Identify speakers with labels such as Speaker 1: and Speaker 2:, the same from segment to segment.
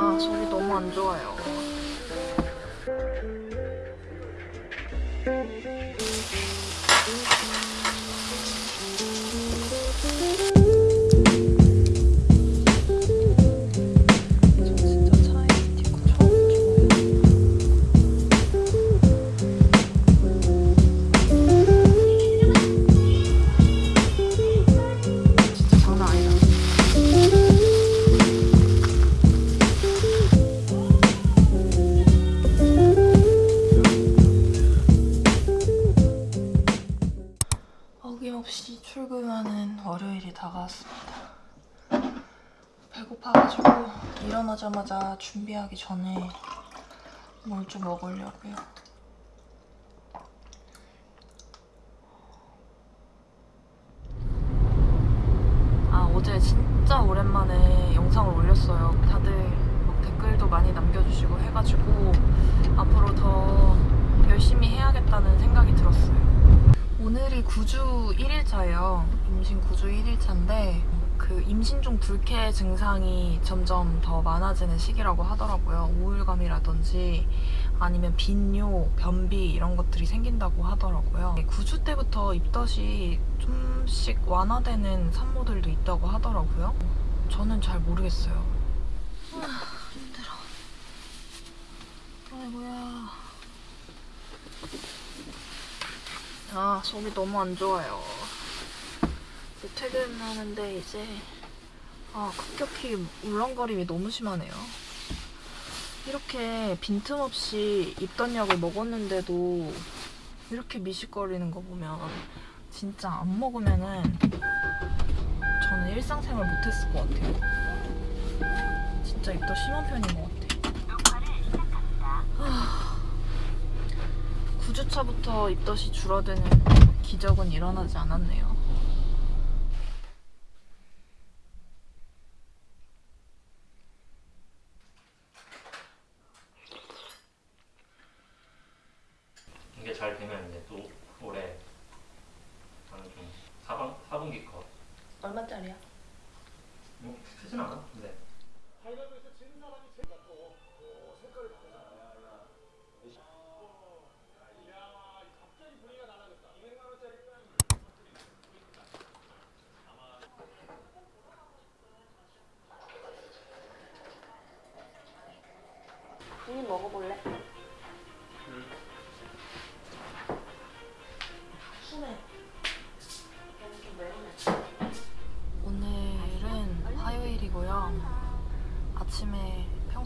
Speaker 1: 아, 속이 너무 안 좋아요. 배고파가지고 일어나자마자 준비하기 전에 뭘 좀 먹으려고요. 아 어제 진짜 오랜만에 영상을 올렸어요. 다들 막 댓글도 많이 남겨주시고 해가지고 앞으로 더 열심히 해야겠다는 생각이 들었어요. 오늘이 9주 1일차예요. 임신 9주 1일차인데 그 임신 중 불쾌 증상이 점점 더 많아지는 시기라고 하더라고요. 우울감이라든지 아니면 빈뇨, 변비 이런 것들이 생긴다고 하더라고요. 9주 때부터 입덧이 좀씩 완화되는 산모들도 있다고 하더라고요. 저는 잘 모르겠어요. 아, 힘들어. 아이고야. 아, 속이 너무 안 좋아요. 퇴근하는데 이제 아, 급격히 울렁거림이 너무 심하네요. 이렇게 빈틈없이 입던 약을 먹었는데도 이렇게 미식거리는 거 보면 진짜 안 먹으면은 저는 일상생활 못했을 것 같아요. 진짜 입덧 심한 편인 것 같아요. 9주차부터 입덧이 줄어드는 기적은 일어나지 않았네요.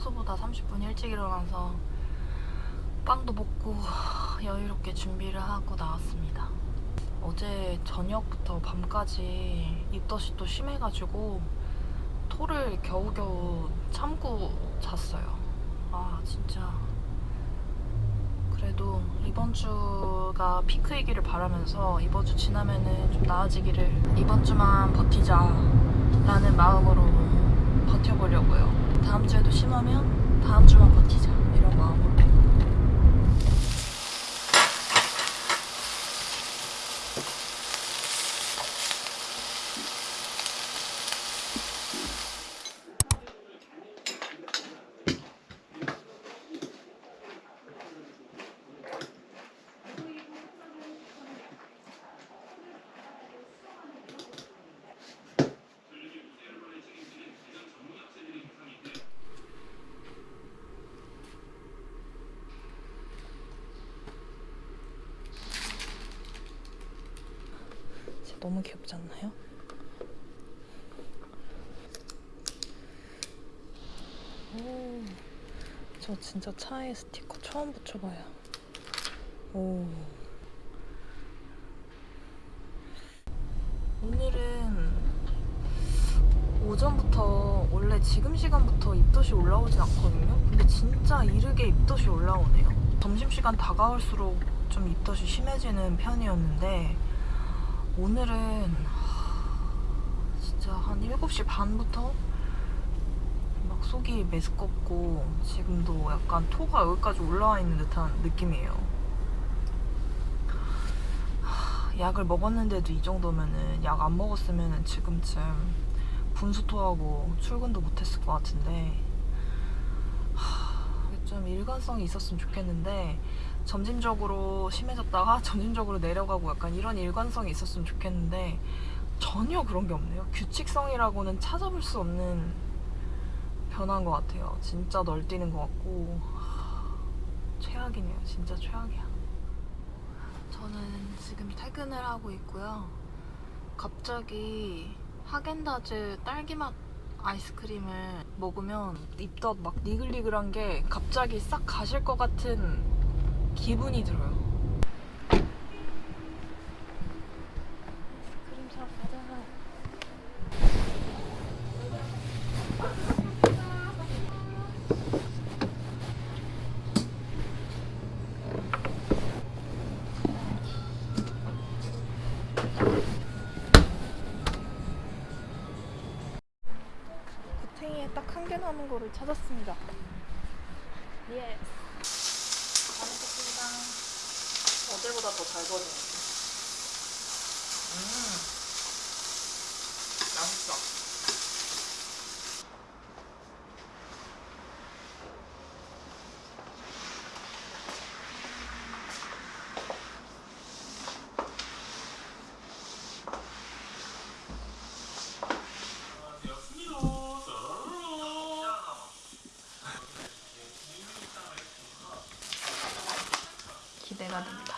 Speaker 1: 평소보다 30분 일찍 일어나서 빵도 먹고 여유롭게 준비를 하고 나왔습니다. 어제 저녁부터 밤까지 입덧이 또 심해가지고 토를 겨우겨우 참고 잤어요. 아 진짜 그래도 이번 주가 피크이기를 바라면서 이번 주 지나면은 좀 나아지기를 이번 주만 버티자 라는 마음으로 버텨보려고요 다음 주에도 심하면 다음 주만 버티자 이런 마음으로 진짜 너무 귀엽지 않나요? 오, 저 진짜 차에 스티커 처음 붙여봐요. 오. 오늘은 오전부터 원래 지금 시간부터 입덧이 올라오진 않거든요. 근데 진짜 이르게 입덧이 올라오네요. 점심시간 다가올수록 좀 입덧이 심해지는 편이었는데 오늘은 하, 진짜 한 7시 반부터 막 속이 메스껍고 지금도 약간 토가 여기까지 올라와 있는 듯한 느낌이에요. 하, 약을 먹었는데도 이 정도면은 약 안 먹었으면은 지금쯤 분수토하고 출근도 못했을 것 같은데 좀 일관성이 있었으면 좋겠는데 점진적으로 심해졌다가 점진적으로 내려가고 약간 이런 일관성이 있었으면 좋겠는데 전혀 그런 게 없네요. 규칙성이라고는 찾아볼 수 없는 변화인 것 같아요. 진짜 널뛰는 것 같고 하, 최악이네요. 진짜 최악이야. 저는 지금 퇴근을 하고 있고요. 갑자기 하겐다즈 딸기맛 아이스크림을 먹으면 입덧 막 니글니글한 게 갑자기 싹 가실 것 같은 기분이 들어요. 아이스크림 사러 가자. 구탱이에 딱 한 개 남은 거를 찾았습니다. 예. 잘 먹겠습니다. 같아요. 음. 맛있어. 기대가 됩니다.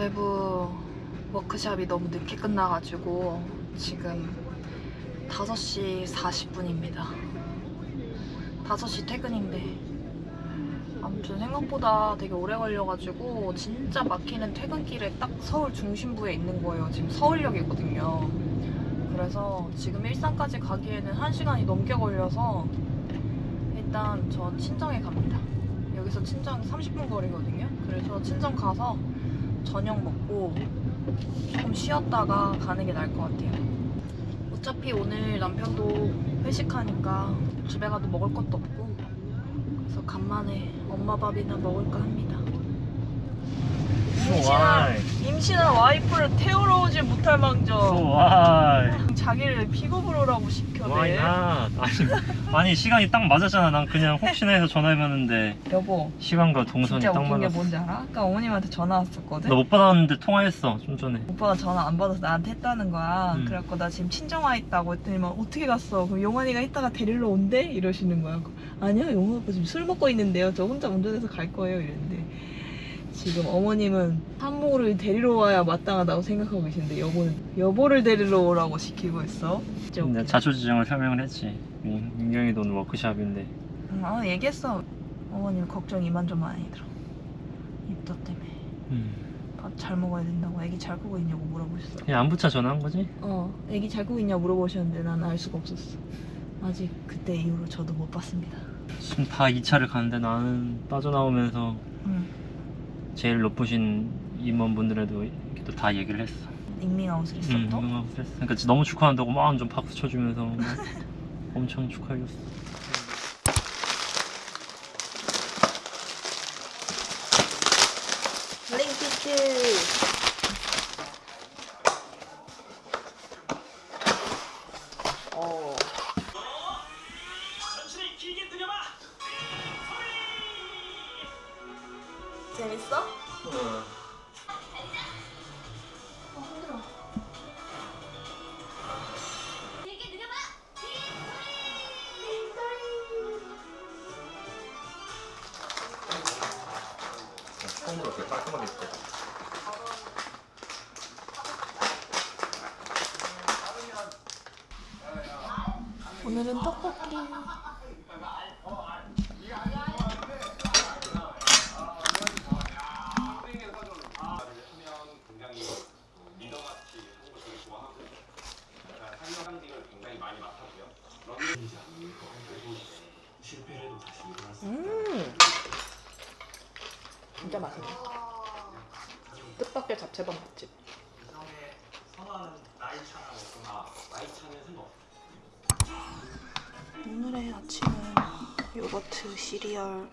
Speaker 1: 외부 워크샵이 너무 늦게 끝나가지고 지금 5시 40분입니다. 5시 퇴근인데 아무튼 생각보다 되게 오래 걸려가지고 진짜 막히는 퇴근길에 딱 서울 중심부에 있는 거예요. 지금 서울역이거든요. 그래서 지금 일산까지 가기에는 1시간이 넘게 걸려서 일단 저 친정에 갑니다. 여기서 친정 30분 거리거든요. 그래서 친정 가서 저녁 먹고 조금 쉬었다가 가는 게 나을 것 같아요. 어차피 오늘 남편도 회식하니까 집에 가도 먹을 것도 없고 그래서 간만에 엄마 밥이나 먹을까 합니다. 임신한, 임신한 와이프를 태우러 오지 못할 망정 자기를 픽업을 오라고 시켜대.
Speaker 2: 아니 아니 시간이 딱 맞았잖아 난 그냥 혹시나 해서 전화해봤는데
Speaker 1: 여보
Speaker 2: 시간과 동선이
Speaker 1: 진짜
Speaker 2: 딱
Speaker 1: 웃긴 게
Speaker 2: 맞았어
Speaker 1: 뭔지 알아? 아까 어머님한테 전화 왔었거든?
Speaker 2: 나 못 받았는데 통화했어 좀 전에
Speaker 1: 오빠가 전화 안 받아서 나한테 했다는 거야.
Speaker 2: 음.
Speaker 1: 그래갖고 나 지금 친정 와 있다고 했더니 막 어떻게 갔어? 그럼 용환이가 이따가 데리러 온대? 이러시는 거야. 아니요, 용환 오빠 지금 술 먹고 있는데요. 저 혼자 운전해서 갈 거예요. 이랬는데 지금 어머님은 산모를 데리러 와야 마땅하다고 생각하고 계신데 여보는 여보를 데리러 오라고 시키고 있어.
Speaker 2: 근데
Speaker 1: 웃기다.
Speaker 2: 자초지종을 설명을 했지 민- 민경이도 오늘 워크샵인데
Speaker 1: 응, 아, 얘기했어. 어머님 걱정 이만저만 아니더라. 입덧 때문에
Speaker 2: 음.
Speaker 1: 밥잘 먹어야 된다고. 애기 잘 크고 있냐고 물어보셨어.
Speaker 2: 그냥 안부차 전화한 거지?
Speaker 1: 어, 애기 잘 크고 있냐 물어보셨는데 난 알 수가 없었어. 아직 그때 이후로 저도 못 봤습니다.
Speaker 2: 지금 다 2차를 가는데 나는 빠져나오면서
Speaker 1: 응.
Speaker 2: 제일 높으신 임원분들에도 이렇게 또 다 얘기를 했어
Speaker 1: 닝닝아웃을 했어
Speaker 2: 응,
Speaker 1: 또?
Speaker 2: 응하고 그랬어. 그러니까 너무 축하한다고 막 완전 박수 쳐주면서 막 엄청 축하해줬어. 이렇게 깔끔하게 했어.
Speaker 1: 오늘은 떡볶이. 음. 진짜 맛있네 뜻밖의 잡채밥 맛집. 오늘의 아침은 요거트 시리얼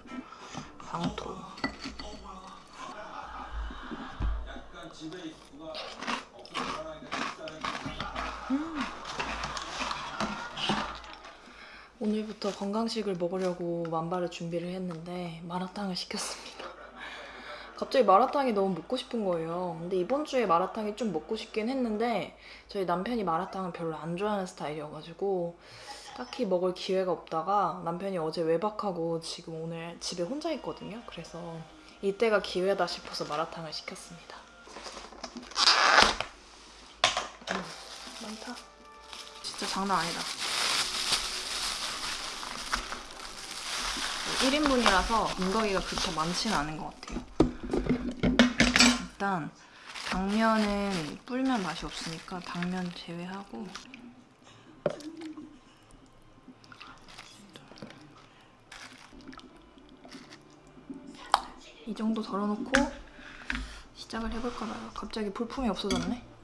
Speaker 1: 방토. 음. 오늘부터 건강식을 먹으려고 만발의 준비를 했는데 마라탕을 시켰습니다. 갑자기 마라탕이 너무 먹고 싶은 거예요. 근데 이번 주에 마라탕이 좀 먹고 싶긴 했는데 저희 남편이 마라탕을 별로 안 좋아하는 스타일이어가지고 딱히 먹을 기회가 없다가 남편이 어제 외박하고 지금 오늘 집에 혼자 있거든요. 그래서 이때가 기회다 싶어서 마라탕을 시켰습니다. 음, 많다. 진짜 장난 아니다. 1인분이라서 군더기가 그렇게 많지는 않은 것 같아요. 일단 당면은 불면 맛이 없으니까 당면 제외하고 이 정도 덜어놓고 시작을 해볼까 봐요. 갑자기 볼품이 없어졌네.